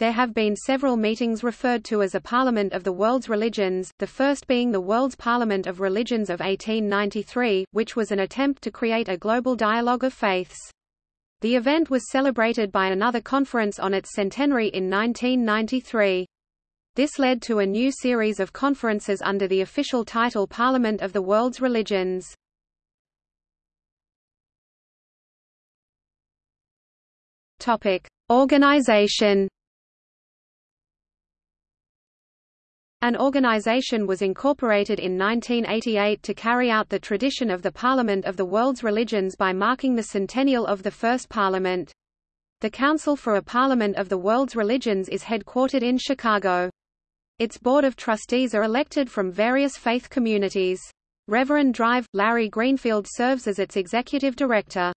There have been several meetings referred to as a Parliament of the World's Religions, the first being the World's Parliament of Religions of 1893, which was an attempt to create a global dialogue of faiths. The event was celebrated by another conference on its centenary in 1993. This led to a new series of conferences under the official title Parliament of the World's Religions. Topic: Organization An organization was incorporated in 1988 to carry out the tradition of the Parliament of the World's Religions by marking the centennial of the First Parliament. The Council for a Parliament of the World's Religions is headquartered in Chicago. Its Board of Trustees are elected from various faith communities. Reverend Drive, Larry Greenfield serves as its executive director.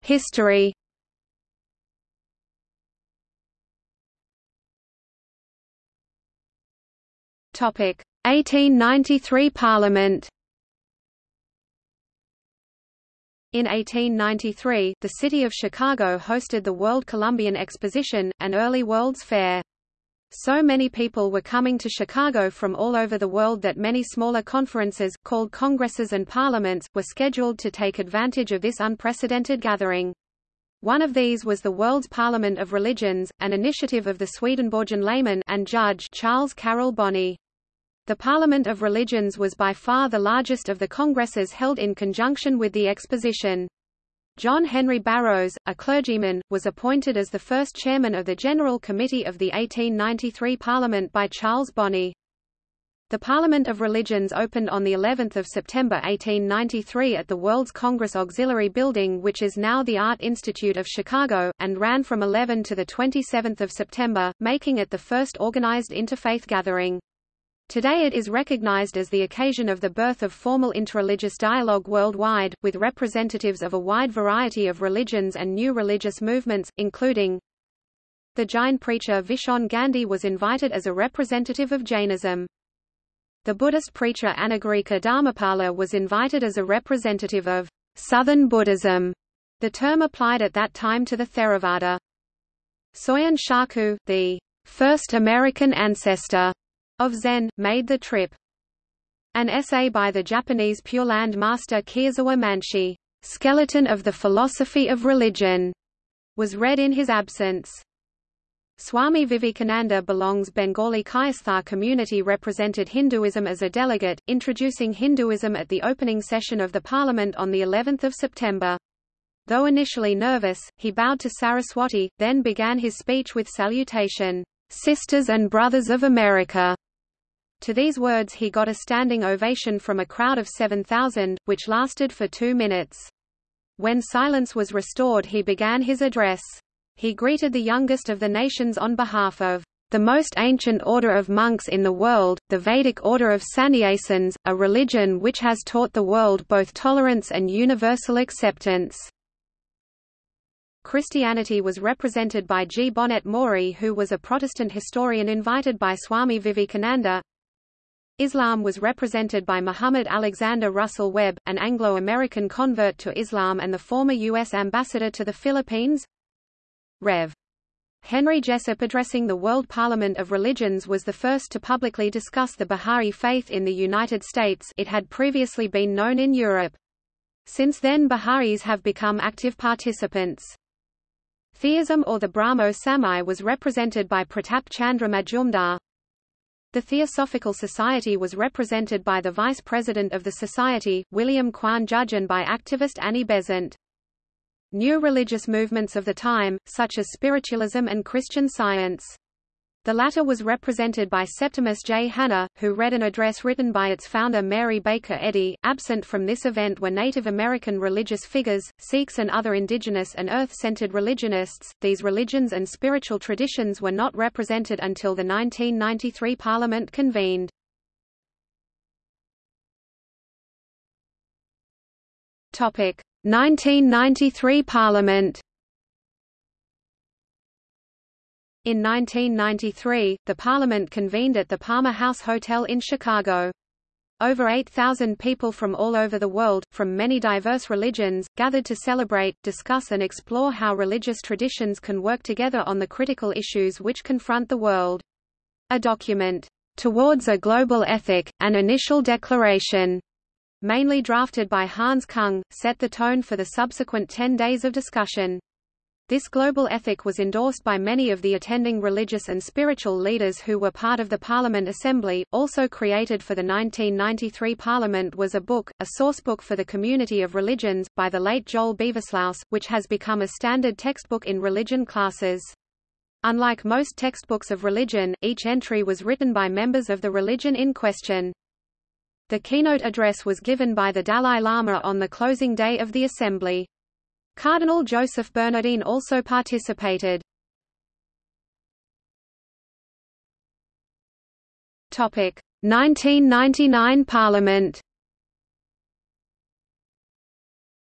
History Topic: 1893 Parliament. In 1893, the city of Chicago hosted the World Columbian Exposition, an early World's Fair. So many people were coming to Chicago from all over the world that many smaller conferences, called congresses and parliaments, were scheduled to take advantage of this unprecedented gathering. One of these was the World's Parliament of Religions, an initiative of the Swedenborgian layman and judge Charles Carroll Bonney. The Parliament of Religions was by far the largest of the congresses held in conjunction with the exposition. John Henry Barrows, a clergyman, was appointed as the first chairman of the General Committee of the 1893 Parliament by Charles Bonney. The Parliament of Religions opened on the 11th of September 1893 at the World's Congress Auxiliary Building which is now the Art Institute of Chicago, and ran from 11 to 27 September, making it the first organized interfaith gathering. Today it is recognized as the occasion of the birth of formal interreligious dialogue worldwide, with representatives of a wide variety of religions and new religious movements, including the Jain preacher Virchand Gandhi was invited as a representative of Jainism. The Buddhist preacher Anagarika Dharmapala was invited as a representative of Southern Buddhism, the term applied at that time to the Theravada. Soyen Shaku, the first American ancestor of Zen, made the trip. An essay by the Japanese Pure Land master Kiyozawa Manshi, Skeleton of the Philosophy of Religion, was read in his absence. Swami Vivekananda belongs Bengali Kayastha community represented Hinduism as a delegate, introducing Hinduism at the opening session of the parliament on the 11th of September. Though initially nervous, he bowed to Saraswati, then began his speech with salutation, "Sisters and Brothers of America." To these words he got a standing ovation from a crowd of 7,000, which lasted for two minutes. When silence was restored he began his address. He greeted the youngest of the nations on behalf of the most ancient order of monks in the world, the Vedic order of sannyasins, a religion which has taught the world both tolerance and universal acceptance. Christianity was represented by G. Bonet Maury who was a Protestant historian invited by Swami Vivekananda, Islam was represented by Muhammad Alexander Russell Webb, an Anglo-American convert to Islam and the former U.S. ambassador to the Philippines. Rev. Henry Jessup addressing the World Parliament of Religions was the first to publicly discuss the Bahá'í faith in the United States it had previously been known in Europe. Since then Bahá'ís have become active participants. Theism or the Brahmo Samaj was represented by Pratap Chandra Majumdar, the Theosophical Society was represented by the Vice President of the Society, William Quan Judge and by activist Annie Besant. New religious movements of the time, such as spiritualism and Christian science. The latter was represented by Septimus J. Hanna, who read an address written by its founder Mary Baker Eddy. Absent from this event were Native American religious figures, Sikhs and other indigenous and earth-centered religionists. These religions and spiritual traditions were not represented until the 1993 Parliament convened. Topic: 1993 Parliament In 1993, the Parliament convened at the Palmer House Hotel in Chicago. Over 8,000 people from all over the world, from many diverse religions, gathered to celebrate, discuss and explore how religious traditions can work together on the critical issues which confront the world. A document, "'Towards a Global Ethic, an Initial Declaration' mainly drafted by Hans Kung, set the tone for the subsequent ten days of discussion. This global ethic was endorsed by many of the attending religious and spiritual leaders who were part of the Parliament Assembly. Also created for the 1993 Parliament was a book, a sourcebook for the community of religions, by the late Joel Beversluis, which has become a standard textbook in religion classes. Unlike most textbooks of religion, each entry was written by members of the religion in question. The keynote address was given by the Dalai Lama on the closing day of the assembly. Cardinal Joseph Bernardin also participated. Topic: 1999 Parliament.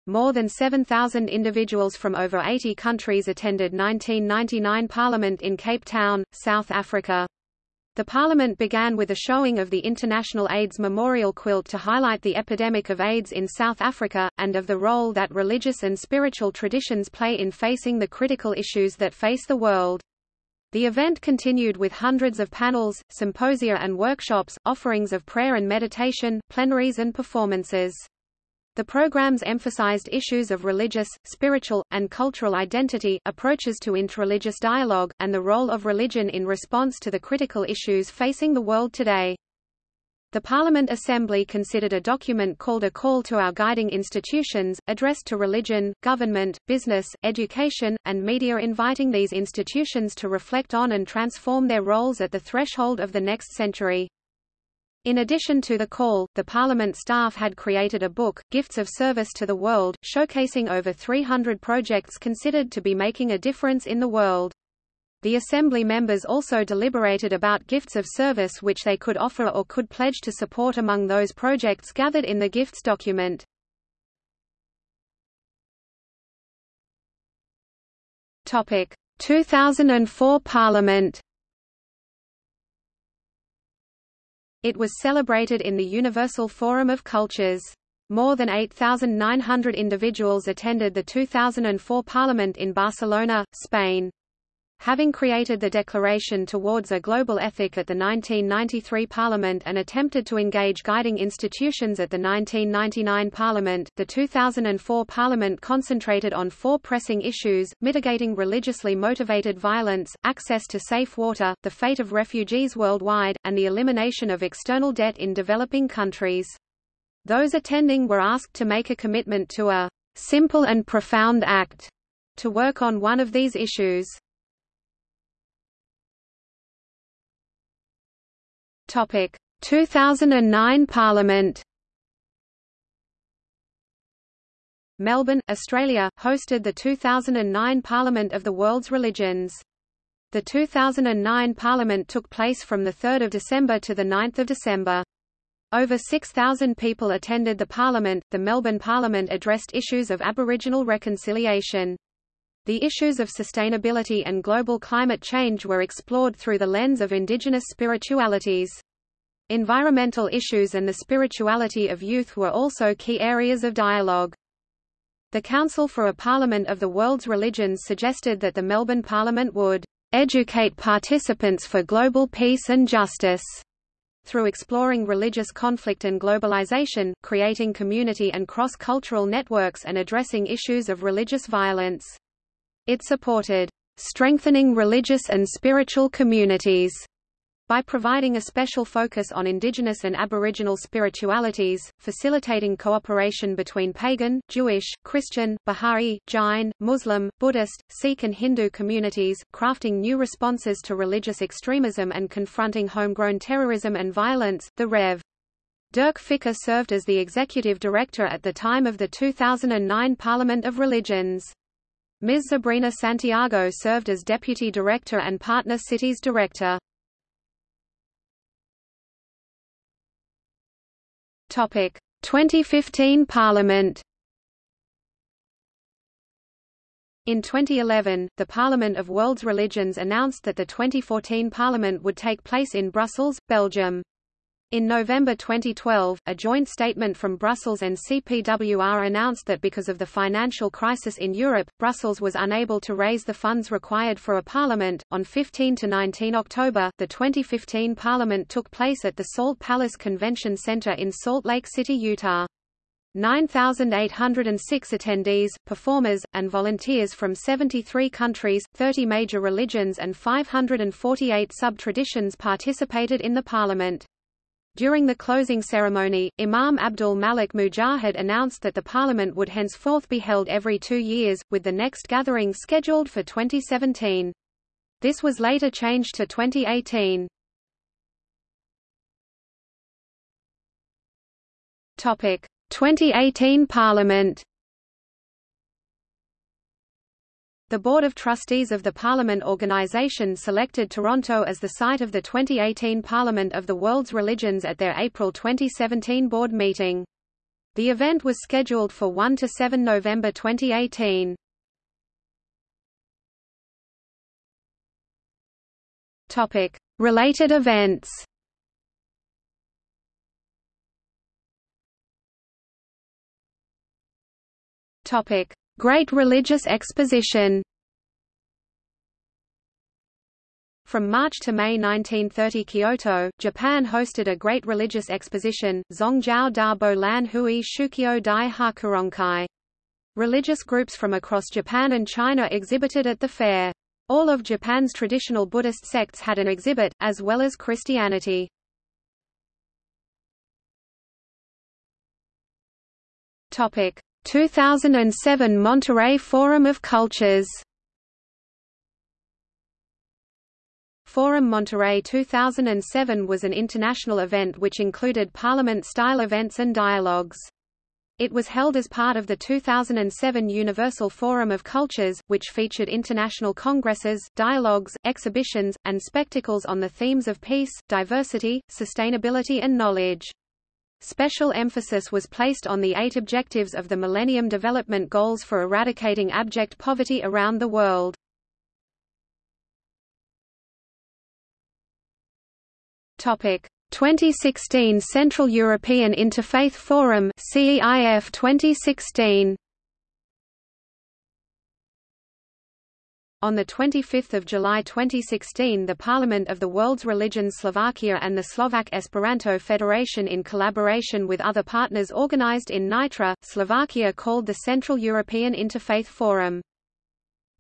More than 7,000 individuals from over 80 countries attended 1999 Parliament in Cape Town, South Africa. The Parliament began with a showing of the International AIDS Memorial quilt to highlight the epidemic of AIDS in South Africa, and of the role that religious and spiritual traditions play in facing the critical issues that face the world. The event continued with hundreds of panels, symposia and workshops, offerings of prayer and meditation, plenaries and performances. The programs emphasized issues of religious, spiritual, and cultural identity, approaches to interreligious dialogue, and the role of religion in response to the critical issues facing the world today. The Parliament Assembly considered a document called A Call to Our Guiding Institutions, addressed to religion, government, business, education, and media inviting these institutions to reflect on and transform their roles at the threshold of the next century. In addition to the call, the Parliament staff had created a book, Gifts of Service to the World, showcasing over 300 projects considered to be making a difference in the world. The Assembly members also deliberated about gifts of service which they could offer or could pledge to support among those projects gathered in the gifts document. Topic: 2004 Parliament It was celebrated in the Universal Forum of Cultures. More than 8,900 individuals attended the 2004 Parliament in Barcelona, Spain. Having created the Declaration towards a Global Ethic at the 1993 Parliament and attempted to engage guiding institutions at the 1999 Parliament, the 2004 Parliament concentrated on four pressing issues, mitigating religiously motivated violence, access to safe water, the fate of refugees worldwide, and the elimination of external debt in developing countries. Those attending were asked to make a commitment to a simple and profound act to work on one of these issues. Topic: 2009 Parliament. Melbourne, Australia, hosted the 2009 Parliament of the World's Religions. The 2009 Parliament took place from 3 December to 9 December. Over 6,000 people attended the Parliament. The Melbourne Parliament addressed issues of Aboriginal reconciliation. The issues of sustainability and global climate change were explored through the lens of indigenous spiritualities. Environmental issues and the spirituality of youth were also key areas of dialogue. The Council for a Parliament of the World's Religions suggested that the Melbourne Parliament would educate participants for global peace and justice through exploring religious conflict and globalization, creating community and cross-cultural networks and addressing issues of religious violence. It supported strengthening religious and spiritual communities by providing a special focus on indigenous and aboriginal spiritualities, facilitating cooperation between pagan, Jewish, Christian, Baha'i, Jain, Muslim, Buddhist, Sikh and Hindu communities, crafting new responses to religious extremism and confronting homegrown terrorism and violence, the Rev. Dirk Ficca served as the executive director at the time of the 2009 Parliament of Religions. Ms. Sabrina Santiago served as Deputy Director and Partner Cities Director. Topic: 2015 Parliament. In 2011, the Parliament of World's Religions announced that the 2014 Parliament would take place in Brussels, Belgium. In November 2012, a joint statement from Brussels and CPWR announced that because of the financial crisis in Europe, Brussels was unable to raise the funds required for a parliament. On 15 to 19 October, the 2015 parliament took place at the Salt Palace Convention Center in Salt Lake City, Utah. 9,806 attendees, performers, and volunteers from 73 countries, 30 major religions and 548 sub-traditions participated in the parliament. During the closing ceremony, Imam Abdul Malik Mujahid announced that the parliament would henceforth be held every two years, with the next gathering scheduled for 2017. This was later changed to 2018. Topic: 2018 Parliament The Board of Trustees of the Parliament Organisation selected Toronto as the site of the 2018 Parliament of the World's Religions at their April 2017 board meeting. The event was scheduled for 1 to 7 November 2018. Topic: Related events Topic: Great Religious Exposition From March to May 1930 Kyoto, Japan hosted a great religious exposition, Zongjiao da Bo Lan Hui Shukyo Dai Hakurankai. Religious groups from across Japan and China exhibited at the fair. All of Japan's traditional Buddhist sects had an exhibit, as well as Christianity. Topic: 2007 Monterrey Forum of Cultures Forum Monterrey 2007 was an international event which included parliament-style events and dialogues. It was held as part of the 2007 Universal Forum of Cultures, which featured international congresses, dialogues, exhibitions, and spectacles on the themes of peace, diversity, sustainability and knowledge. Special emphasis was placed on the eight objectives of the Millennium Development Goals for eradicating abject poverty around the world. Topic: 2016 Central European Interfaith Forum CEIF 2016 On 25 July 2016 the Parliament of the World's Religions Slovakia and the Slovak Esperanto Federation in collaboration with other partners organized in Nitra, Slovakia called the Central European Interfaith Forum.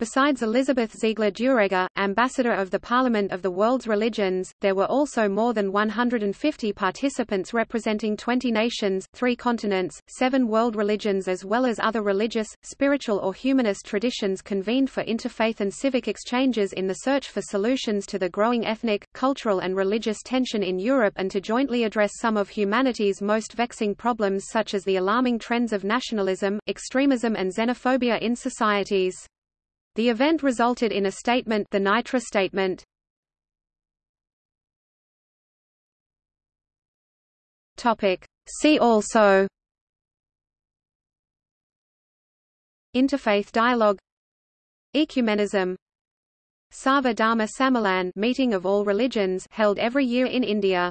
Besides Elizabeth Ziegler-Dürregger, ambassador of the Parliament of the World's Religions, there were also more than 150 participants representing 20 nations, three continents, seven world religions as well as other religious, spiritual or humanist traditions convened for interfaith and civic exchanges in the search for solutions to the growing ethnic, cultural and religious tension in Europe and to jointly address some of humanity's most vexing problems such as the alarming trends of nationalism, extremism and xenophobia in societies. The event resulted in a statement the Nitra Statement. See also. Interfaith dialogue. Ecumenism. Sarva Dharma Sammelan meeting of all religions held every year in India